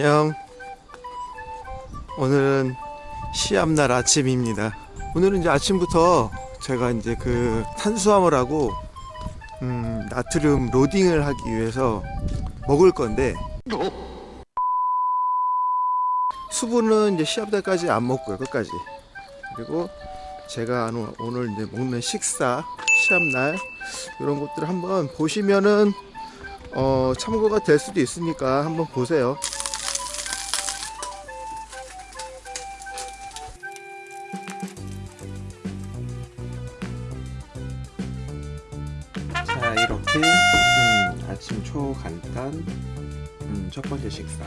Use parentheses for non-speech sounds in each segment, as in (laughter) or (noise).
안녕. 오늘은 시합날 아침입니다. 오늘은 이제 아침부터 제가 이제 그 탄수화물 하고 음, 나트륨 로딩을 하기 위해서 먹을 건데 수분은 이제 시합 때까지 안 먹고요 끝까지 그리고 제가 오늘 이제 먹는 식사 시합날 이런 것들을 한번 보시면은 어, 참고가 될 수도 있으니까 한번 보세요. 자 이렇게 음, 아침 초간단 음, 첫 번째 식사.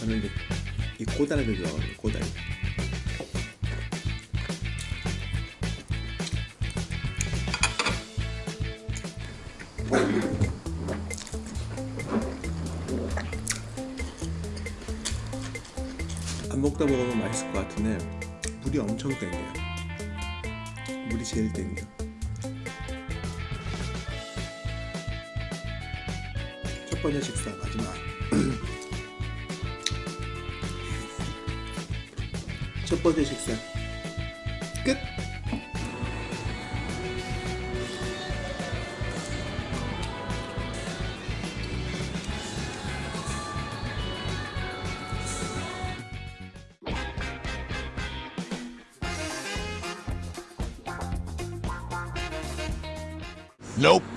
저는 이제 이 고다리를 좋아해요 고다리 안 먹다 먹으면 맛있을 것 같은데 물이 엄청 땡겨요. 물이 제일 땡겨 번째 식사 마지막 첫 번째 식사. 끝! Nope.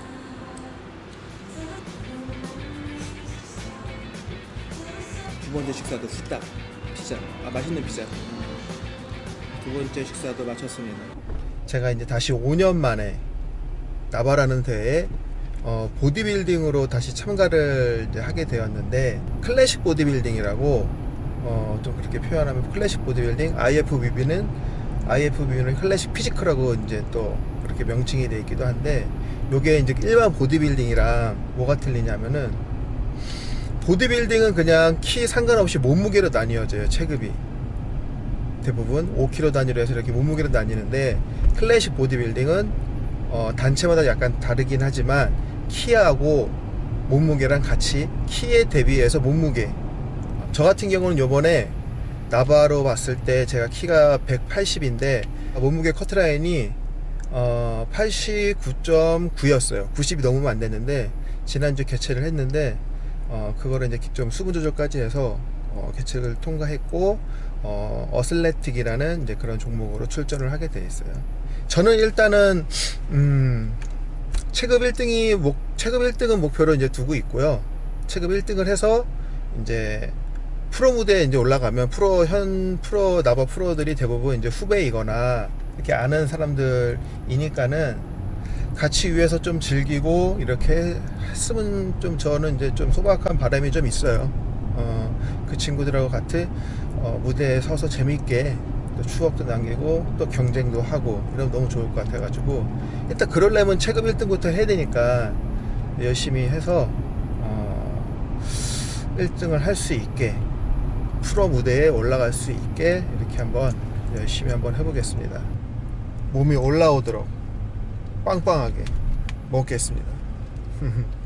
두 번째 식사도 후딱 피자. 아 맛있는 피자. 두 번째 식사도 마쳤습니다. 제가 이제 다시 5년 만에 나바라는 대회에 어, 보디빌딩으로 다시 참가를 하게 되었는데 클래식 보디빌딩이라고 어, 좀 그렇게 표현하면 클래식 보디빌딩 IFBB는 IFBB는 클래식 피지컬하고 이제 또 그렇게 명칭이 되어 있기도 한데 요게 이제 일반 보디빌딩이랑 뭐가 틀리냐면은 보디빌딩은 그냥 키 상관없이 몸무게로 나뉘어져요 체급이. 대부분 5kg 단위로 해서 이렇게 몸무게로 나뉘는데 클래식 보디빌딩은 어, 단체마다 약간 다르긴 하지만 키하고 몸무게랑 같이 키에 대비해서 몸무게. 저 같은 경우는 요번에 나바로 봤을 때 제가 키가 180인데 몸무게 커트라인이 어, 89.9였어요. 90이 넘으면 안 됐는데 지난주 개최를 했는데 어, 그거를 이제 좀 수분 조절까지 해서 어, 개최를 통과했고 어, 어슬레틱이라는 이제 그런 종목으로 출전을 하게 돼 있어요. 저는 일단은 음, 체급 1등이 목, 체급 1등은 목표로 이제 두고 있고요. 체급 1등을 해서 이제 프로 무대에 이제 올라가면 프로 현 프로 나바 프로들이 대부분 이제 후배이거나 이렇게 아는 사람들이니까는 같이 위해서 좀 즐기고 이렇게 했으면 좀 저는 이제 좀 소박한 바람이 좀 있어요. 어, 그 친구들하고 같이 어, 무대에 서서 재밌게 또 추억도 남기고 또 경쟁도 하고 이러면 너무 좋을 것 같아 가지고 일단 그러려면 체급 1등부터 해야 되니까 열심히 해서 어, 1등을 할 수 있게 프로 무대에 올라갈 수 있게 이렇게 한번 열심히 한번 해보겠습니다. 몸이 올라오도록 빵빵하게 먹겠습니다. (laughs) 음.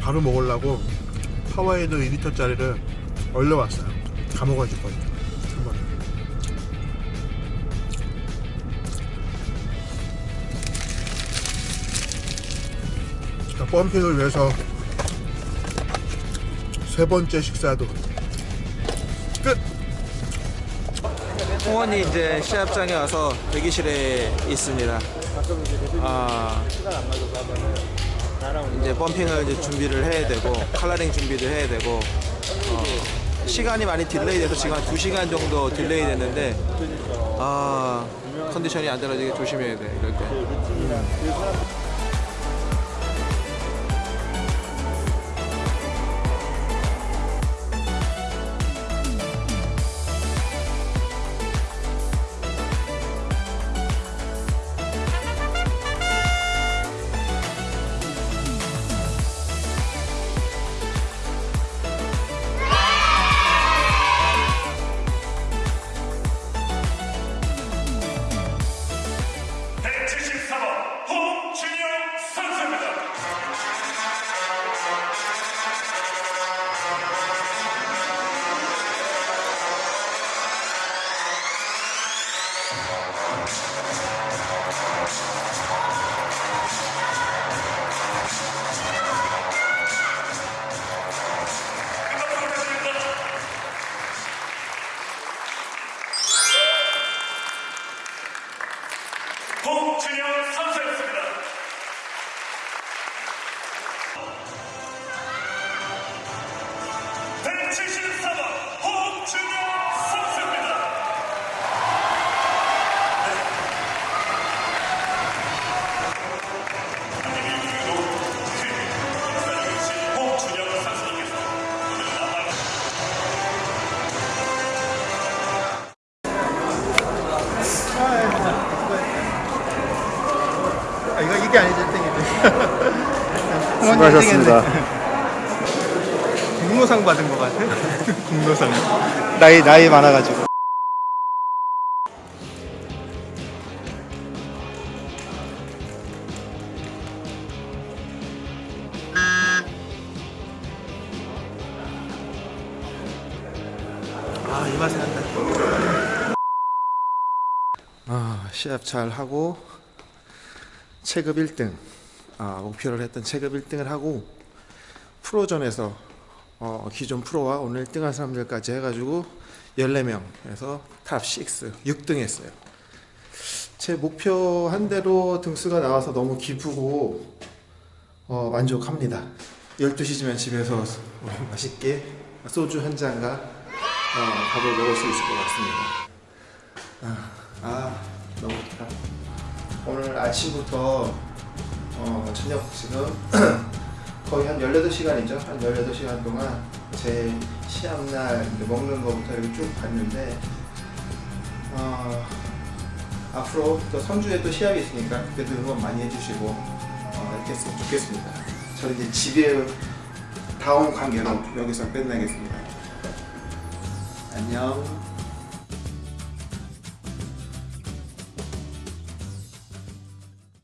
바로 먹으려고 파워에이드 2리터짜리를 얼려왔어요. 다 먹어줄 거예요. 한번. 자, pumping을 위해서 세 번째 식사도 끝! 홍원이 이제 시합장에 와서 대기실에 있습니다. 아, 이제 pumping을 이제 준비를 해야 되고 coloring 준비를 해야 되고 어, 시간이 많이 delay 돼서 지금 한 2시간 정도 딜레이 됐는데 아 컨디션이 안 떨어지게 조심해야 돼 이럴 때 수고하셨습니다. (laughs) 공로상 받은 것 같아? (laughs) 공로상. 나이 나이 많아가지고. 아, 이 맛에 한다. 아, 시합 잘 하고 체급 1등. 아, 목표를 했던 체급 1등을 하고 프로전에서 어, 기존 프로와 오늘 1등한 사람들까지 해가지고 14명에서 top 6, 6등 했어요. 제 목표 한 대로 등수가 나와서 너무 기쁘고 어, 만족합니다. 12시쯤엔 집에서 맛있게 소주 한 잔과 어, 밥을 먹을 수 있을 것 같습니다. 아, 아 너무 좋다. 오늘 아침부터 어, 저녁 지금 (clears throat) 거의 한 18시간이죠. 한 18시간 동안 제 시합날 먹는 거부터 이렇게 쭉 봤는데 어, 앞으로 또 선주에 또 시합이 있으니까 그때도 응원 많이 해주시고 어, 이렇게 했으면 좋겠습니다. 저는 이제 집에 다음 관계로 여기서 끝내겠습니다. 안녕.